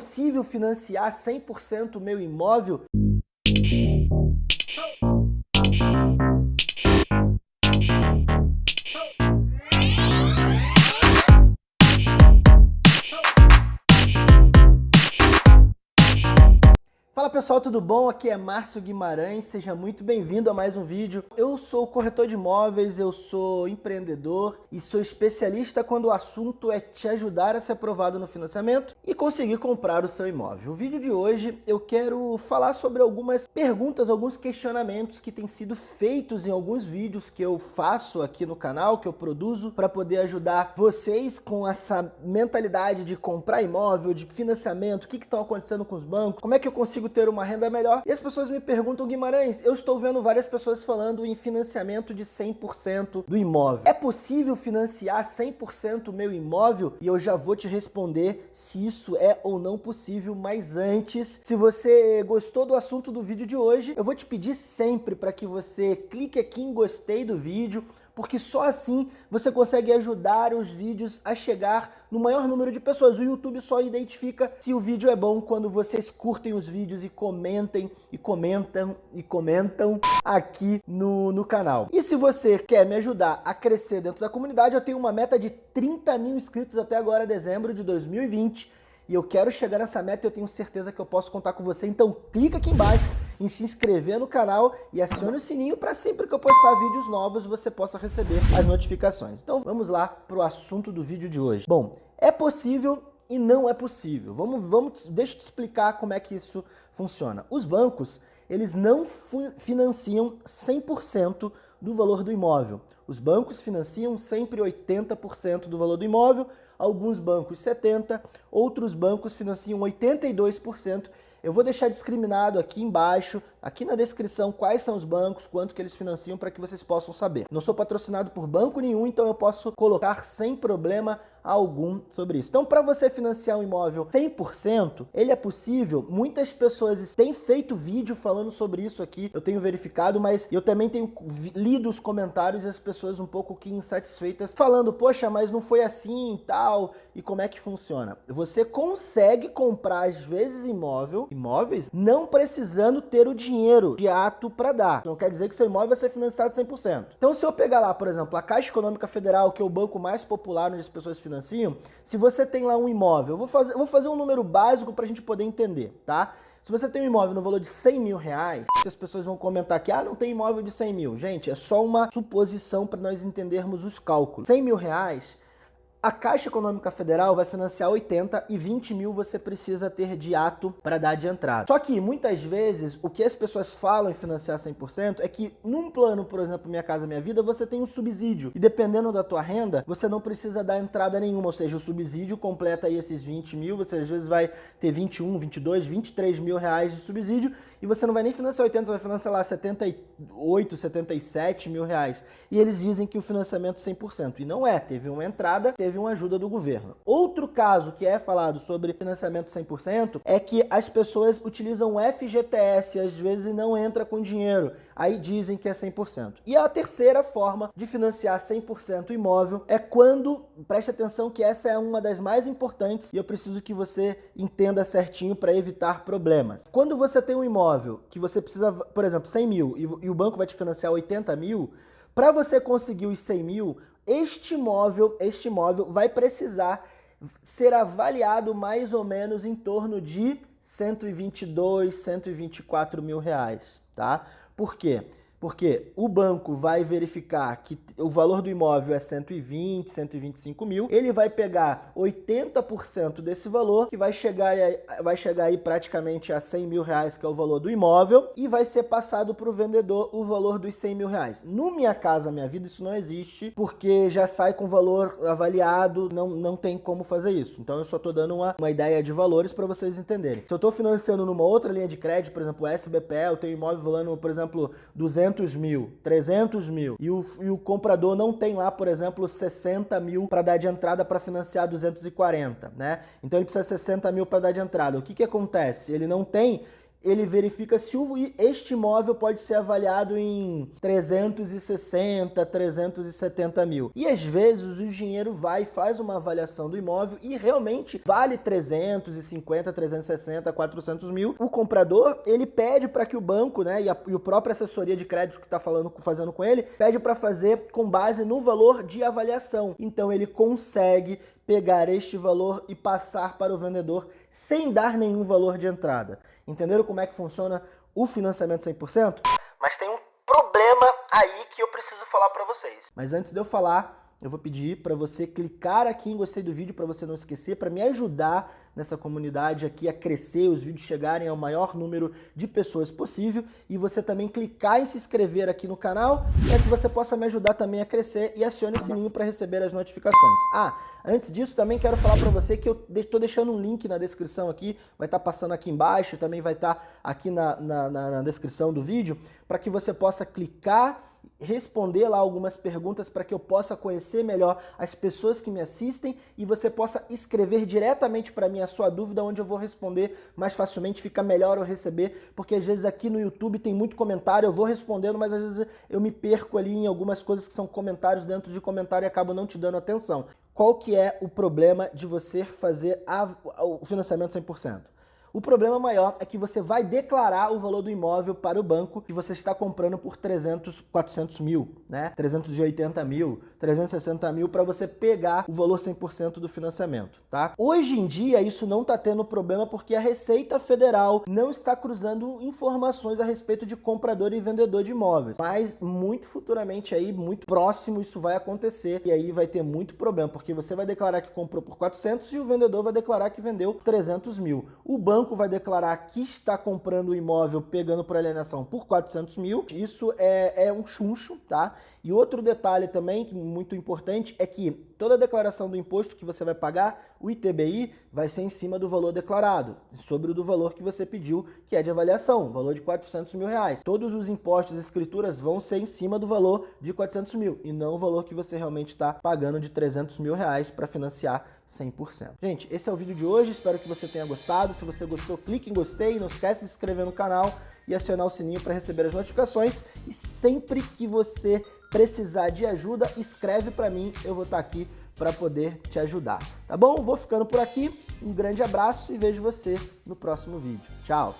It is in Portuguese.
possível financiar 100% o meu imóvel? Fala pessoal, tudo bom? Aqui é Márcio Guimarães, seja muito bem-vindo a mais um vídeo. Eu sou corretor de imóveis, eu sou empreendedor e sou especialista quando o assunto é te ajudar a ser aprovado no financiamento e conseguir comprar o seu imóvel. O vídeo de hoje eu quero falar sobre algumas perguntas, alguns questionamentos que têm sido feitos em alguns vídeos que eu faço aqui no canal, que eu produzo para poder ajudar vocês com essa mentalidade de comprar imóvel, de financiamento, o que estão acontecendo com os bancos, como é que eu consigo ter uma renda melhor. E as pessoas me perguntam, Guimarães, eu estou vendo várias pessoas falando em financiamento de 100% do imóvel. É possível financiar 100% o meu imóvel? E eu já vou te responder se isso é ou não possível, mas antes, se você gostou do assunto do vídeo de hoje, eu vou te pedir sempre para que você clique aqui em gostei do vídeo, porque só assim você consegue ajudar os vídeos a chegar no maior número de pessoas. O YouTube só identifica se o vídeo é bom quando vocês curtem os vídeos e comentem, e comentam, e comentam aqui no, no canal. E se você quer me ajudar a crescer dentro da comunidade, eu tenho uma meta de 30 mil inscritos até agora, dezembro de 2020, e eu quero chegar nessa meta e eu tenho certeza que eu posso contar com você, então clica aqui embaixo em se inscrever no canal e acione o sininho para sempre que eu postar vídeos novos você possa receber as notificações. Então vamos lá para o assunto do vídeo de hoje. Bom, é possível e não é possível. Vamos, vamos, deixa eu te explicar como é que isso funciona. Os bancos, eles não financiam 100% do valor do imóvel. Os bancos financiam sempre 80% do valor do imóvel, alguns bancos 70%, outros bancos financiam 82%, eu vou deixar discriminado aqui embaixo, aqui na descrição, quais são os bancos, quanto que eles financiam para que vocês possam saber. Não sou patrocinado por banco nenhum, então eu posso colocar sem problema algum sobre isso. Então, para você financiar um imóvel 100%, ele é possível. Muitas pessoas têm feito vídeo falando sobre isso aqui, eu tenho verificado, mas eu também tenho lido os comentários e as pessoas um pouco que insatisfeitas, falando, poxa, mas não foi assim e tal, e como é que funciona? Você consegue comprar, às vezes, imóvel, imóveis, não precisando ter o dinheiro de ato para dar. Não quer dizer que seu imóvel vai ser financiado 100%. Então, se eu pegar lá, por exemplo, a Caixa Econômica Federal, que é o banco mais popular onde as pessoas financiam, se você tem lá um imóvel, vou fazer, vou fazer um número básico para a gente poder entender, tá? Se você tem um imóvel no valor de 100 mil reais, as pessoas vão comentar que ah, não tem imóvel de 100 mil. Gente, é só uma suposição para nós entendermos os cálculos. 100 mil reais a Caixa Econômica Federal vai financiar 80 e 20 mil você precisa ter de ato para dar de entrada. Só que muitas vezes o que as pessoas falam em financiar 100% é que num plano, por exemplo, Minha Casa Minha Vida, você tem um subsídio. E dependendo da tua renda, você não precisa dar entrada nenhuma, ou seja, o subsídio completa aí esses 20 mil, você às vezes vai ter 21, 22, 23 mil reais de subsídio e você não vai nem financiar 80, você vai financiar lá 78, 77 mil reais. E eles dizem que o financiamento 100%. E não é, teve uma entrada, teve uma ajuda do governo. Outro caso que é falado sobre financiamento 100% é que as pessoas utilizam o FGTS e às vezes não entra com dinheiro. Aí dizem que é 100%. E a terceira forma de financiar 100% imóvel é quando, preste atenção que essa é uma das mais importantes e eu preciso que você entenda certinho para evitar problemas. Quando você tem um imóvel imóvel que você precisa, por exemplo, 100 mil e, e o banco vai te financiar 80 mil, para você conseguir os 100 mil, este imóvel, este imóvel vai precisar ser avaliado mais ou menos em torno de 122, 124 mil reais, tá? Por quê? Porque o banco vai verificar que o valor do imóvel é 120, 125 mil, ele vai pegar 80% desse valor, que vai chegar, vai chegar aí praticamente a 100 mil reais, que é o valor do imóvel, e vai ser passado para o vendedor o valor dos 100 mil reais. No Minha Casa Minha Vida isso não existe, porque já sai com valor avaliado, não, não tem como fazer isso. Então eu só estou dando uma, uma ideia de valores para vocês entenderem. Se eu estou financiando numa outra linha de crédito, por exemplo, o SBPE, eu tenho imóvel valendo, por exemplo, 200 200 mil, 300 mil, e o, e o comprador não tem lá, por exemplo, 60 mil para dar de entrada para financiar 240, né? Então ele precisa 60 mil para dar de entrada. O que, que acontece? Ele não tem ele verifica se este imóvel pode ser avaliado em 360, 370 mil. E às vezes o engenheiro vai e faz uma avaliação do imóvel e realmente vale 350, 360, 400 mil. O comprador, ele pede para que o banco, né, e, a, e o próprio assessoria de crédito que está fazendo com ele, pede para fazer com base no valor de avaliação. Então ele consegue pegar este valor e passar para o vendedor sem dar nenhum valor de entrada. Entenderam como é que funciona o financiamento 100%? Mas tem um problema aí que eu preciso falar para vocês. Mas antes de eu falar, eu vou pedir para você clicar aqui em gostei do vídeo para você não esquecer, para me ajudar nessa comunidade aqui a crescer, os vídeos chegarem ao maior número de pessoas possível e você também clicar em se inscrever aqui no canal para que você possa me ajudar também a crescer e acione o sininho para receber as notificações. Ah, antes disso também quero falar para você que eu estou deixando um link na descrição aqui, vai estar tá passando aqui embaixo, também vai estar tá aqui na, na, na, na descrição do vídeo, para que você possa clicar responder lá algumas perguntas para que eu possa conhecer melhor as pessoas que me assistem e você possa escrever diretamente para mim a sua dúvida, onde eu vou responder mais facilmente, fica melhor eu receber, porque às vezes aqui no YouTube tem muito comentário, eu vou respondendo, mas às vezes eu me perco ali em algumas coisas que são comentários dentro de comentário e acabo não te dando atenção. Qual que é o problema de você fazer a, o financiamento 100%? O problema maior é que você vai declarar o valor do imóvel para o banco que você está comprando por 300, 400 mil, né? 380 mil, 360 mil para você pegar o valor 100% do financiamento, tá? Hoje em dia isso não está tendo problema porque a Receita Federal não está cruzando informações a respeito de comprador e vendedor de imóveis, mas muito futuramente aí, muito próximo isso vai acontecer e aí vai ter muito problema, porque você vai declarar que comprou por 400 e o vendedor vai declarar que vendeu 300 mil. O banco banco vai declarar que está comprando o imóvel pegando por alienação por 400 mil. Isso é, é um chuncho, tá? E outro detalhe também, muito importante, é que toda declaração do imposto que você vai pagar, o ITBI, vai ser em cima do valor declarado, sobre o do valor que você pediu, que é de avaliação, valor de 400 mil reais. Todos os impostos e escrituras vão ser em cima do valor de 400 mil, e não o valor que você realmente está pagando de 300 mil reais para financiar 100%. Gente, esse é o vídeo de hoje, espero que você tenha gostado. Se você gostou, clique em gostei, não esquece de se inscrever no canal e acionar o sininho para receber as notificações. E sempre que você precisar de ajuda, escreve para mim, eu vou estar tá aqui para poder te ajudar. Tá bom? Vou ficando por aqui, um grande abraço e vejo você no próximo vídeo. Tchau!